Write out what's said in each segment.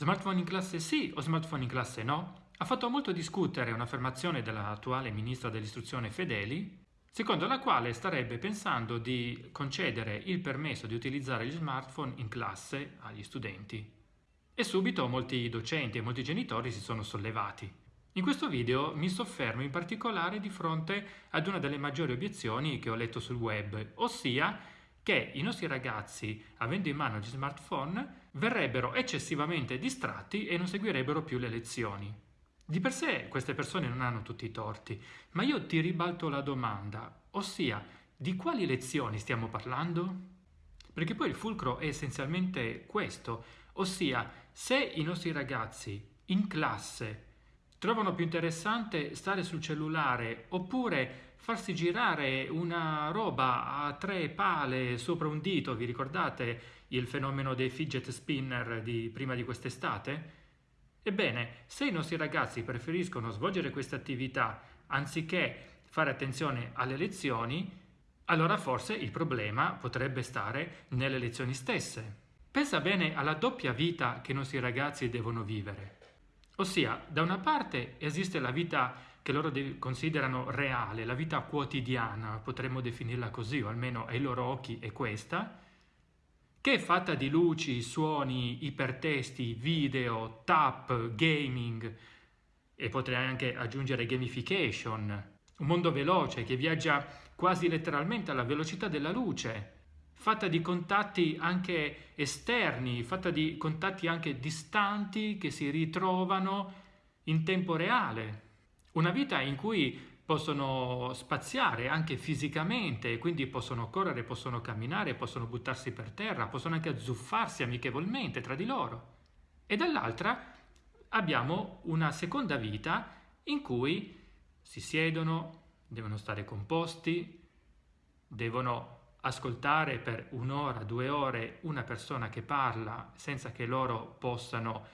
Smartphone in classe sì o smartphone in classe no? Ha fatto molto discutere un'affermazione dell'attuale ministra dell'istruzione Fedeli, secondo la quale starebbe pensando di concedere il permesso di utilizzare gli smartphone in classe agli studenti. E subito molti docenti e molti genitori si sono sollevati. In questo video mi soffermo in particolare di fronte ad una delle maggiori obiezioni che ho letto sul web, ossia che i nostri ragazzi, avendo in mano gli smartphone, verrebbero eccessivamente distratti e non seguirebbero più le lezioni. Di per sé queste persone non hanno tutti i torti, ma io ti ribalto la domanda, ossia di quali lezioni stiamo parlando? Perché poi il fulcro è essenzialmente questo, ossia se i nostri ragazzi in classe trovano più interessante stare sul cellulare oppure farsi girare una roba a tre pale sopra un dito, vi ricordate il fenomeno dei fidget spinner di prima di quest'estate? Ebbene, se i nostri ragazzi preferiscono svolgere queste attività anziché fare attenzione alle lezioni, allora forse il problema potrebbe stare nelle lezioni stesse. Pensa bene alla doppia vita che i nostri ragazzi devono vivere. Ossia, da una parte esiste la vita che loro considerano reale, la vita quotidiana, potremmo definirla così, o almeno ai loro occhi è questa, che è fatta di luci, suoni, ipertesti, video, tap, gaming e potrei anche aggiungere gamification, un mondo veloce che viaggia quasi letteralmente alla velocità della luce, fatta di contatti anche esterni, fatta di contatti anche distanti che si ritrovano in tempo reale. Una vita in cui possono spaziare anche fisicamente, quindi possono correre, possono camminare, possono buttarsi per terra, possono anche azzuffarsi amichevolmente tra di loro. E dall'altra abbiamo una seconda vita in cui si siedono, devono stare composti, devono ascoltare per un'ora, due ore una persona che parla senza che loro possano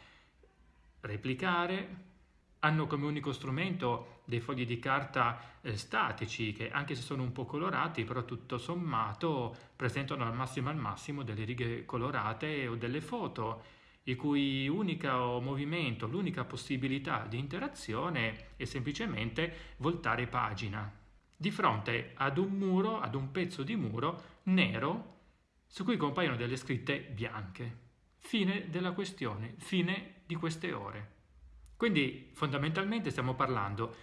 replicare, hanno come unico strumento dei fogli di carta eh, statici che anche se sono un po' colorati però tutto sommato presentano al massimo al massimo delle righe colorate o delle foto il cui unico movimento, l'unica possibilità di interazione è semplicemente voltare pagina di fronte ad un muro, ad un pezzo di muro nero su cui compaiono delle scritte bianche. Fine della questione, fine di queste ore. Quindi fondamentalmente stiamo parlando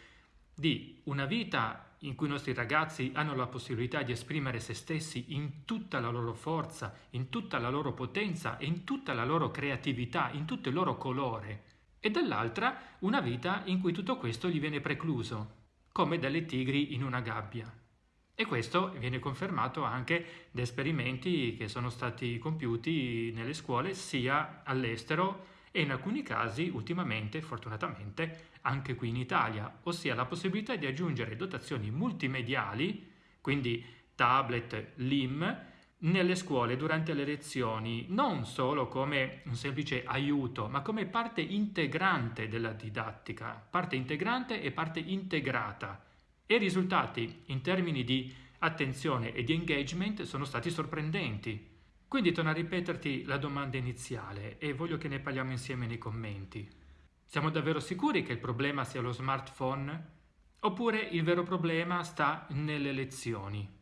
di una vita in cui i nostri ragazzi hanno la possibilità di esprimere se stessi in tutta la loro forza, in tutta la loro potenza in tutta la loro creatività, in tutto il loro colore, e dall'altra una vita in cui tutto questo gli viene precluso come delle tigri in una gabbia. E questo viene confermato anche da esperimenti che sono stati compiuti nelle scuole sia all'estero e in alcuni casi ultimamente, fortunatamente, anche qui in Italia, ossia la possibilità di aggiungere dotazioni multimediali, quindi tablet, LIM, nelle scuole durante le lezioni non solo come un semplice aiuto, ma come parte integrante della didattica, parte integrante e parte integrata. E i risultati in termini di attenzione e di engagement sono stati sorprendenti. Quindi torno a ripeterti la domanda iniziale e voglio che ne parliamo insieme nei commenti. Siamo davvero sicuri che il problema sia lo smartphone? Oppure il vero problema sta nelle lezioni?